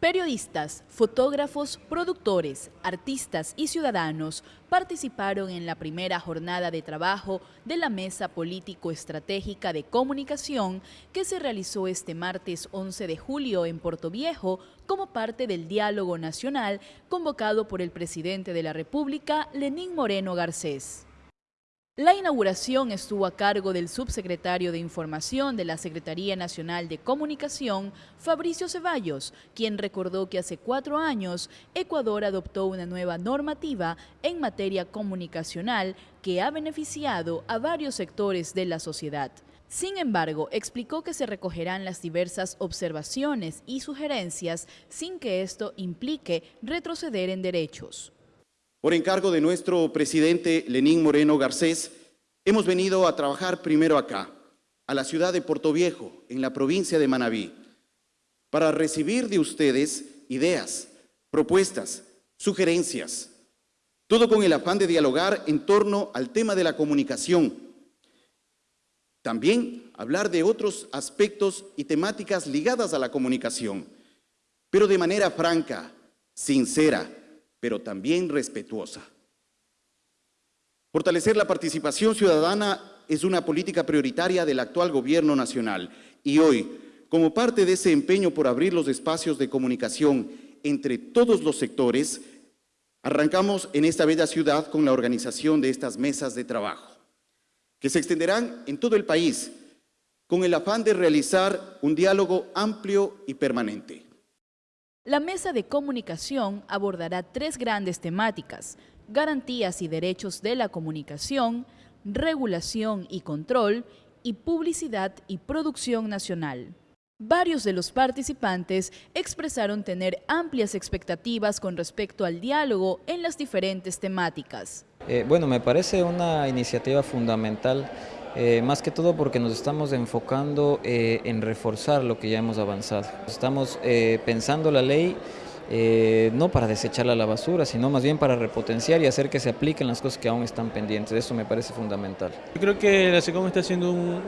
Periodistas, fotógrafos, productores, artistas y ciudadanos participaron en la primera jornada de trabajo de la Mesa Político-Estratégica de Comunicación que se realizó este martes 11 de julio en Puerto Viejo como parte del diálogo nacional convocado por el presidente de la República, Lenín Moreno Garcés. La inauguración estuvo a cargo del subsecretario de Información de la Secretaría Nacional de Comunicación, Fabricio Ceballos, quien recordó que hace cuatro años Ecuador adoptó una nueva normativa en materia comunicacional que ha beneficiado a varios sectores de la sociedad. Sin embargo, explicó que se recogerán las diversas observaciones y sugerencias sin que esto implique retroceder en derechos. Por encargo de nuestro presidente Lenín Moreno Garcés, hemos venido a trabajar primero acá, a la ciudad de Puerto Viejo, en la provincia de Manabí, para recibir de ustedes ideas, propuestas, sugerencias, todo con el afán de dialogar en torno al tema de la comunicación. También hablar de otros aspectos y temáticas ligadas a la comunicación, pero de manera franca, sincera, pero también respetuosa. Fortalecer la participación ciudadana es una política prioritaria del actual gobierno nacional y hoy, como parte de ese empeño por abrir los espacios de comunicación entre todos los sectores, arrancamos en esta bella ciudad con la organización de estas mesas de trabajo, que se extenderán en todo el país con el afán de realizar un diálogo amplio y permanente. La mesa de comunicación abordará tres grandes temáticas, garantías y derechos de la comunicación, regulación y control, y publicidad y producción nacional. Varios de los participantes expresaron tener amplias expectativas con respecto al diálogo en las diferentes temáticas. Eh, bueno, me parece una iniciativa fundamental eh, más que todo porque nos estamos enfocando eh, en reforzar lo que ya hemos avanzado. Estamos eh, pensando la ley no para desecharla a la basura, sino más bien para repotenciar y hacer que se apliquen las cosas que aún están pendientes. Eso me parece fundamental. Yo creo que la SECOM está haciendo un,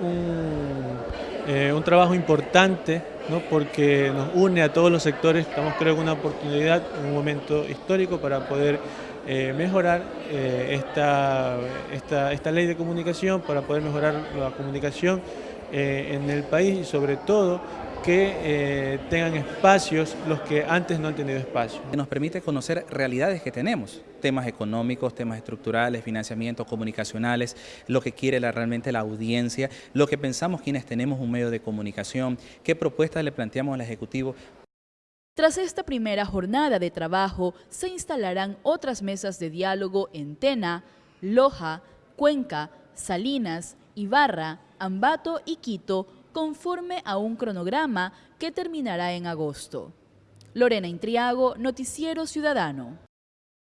un, trabajo importante ¿no? porque nos une a todos los sectores. Estamos creo que una oportunidad, un momento histórico para poder eh, mejorar eh, esta, esta, esta, ley de comunicación, para poder mejorar la comunicación eh, en el país y sobre todo que tengan espacios los que antes no han tenido espacio. Nos permite conocer realidades que tenemos, temas económicos, temas estructurales, financiamientos comunicacionales, lo que quiere realmente la audiencia, lo que pensamos quienes tenemos un medio de comunicación, qué propuestas le planteamos al Ejecutivo tras esta primera jornada de trabajo, se instalarán otras mesas de diálogo en Tena, Loja, Cuenca, Salinas, Ibarra, Ambato y Quito, conforme a un cronograma que terminará en agosto. Lorena Intriago, Noticiero Ciudadano.